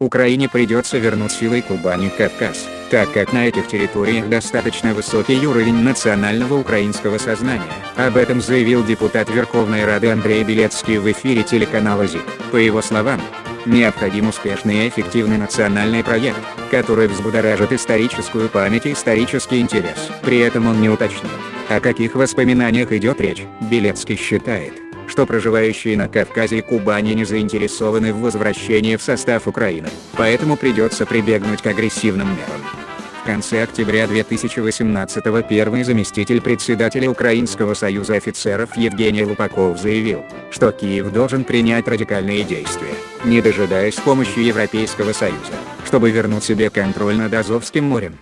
Украине придется вернуть силой Кубани Кавказ, так как на этих территориях достаточно высокий уровень национального украинского сознания. Об этом заявил депутат Верховной Рады Андрей Белецкий в эфире телеканала ЗИК. По его словам, необходим успешный и эффективный национальный проект, который взбудоражит историческую память и исторический интерес. При этом он не уточнил, о каких воспоминаниях идет речь. Белецкий считает, что проживающие на Кавказе и Кубани не заинтересованы в возвращении в состав Украины, поэтому придется прибегнуть к агрессивным мерам. В конце октября 2018 первый заместитель председателя Украинского союза офицеров Евгений Лупаков заявил, что Киев должен принять радикальные действия, не дожидаясь помощи Европейского союза, чтобы вернуть себе контроль над Азовским морем.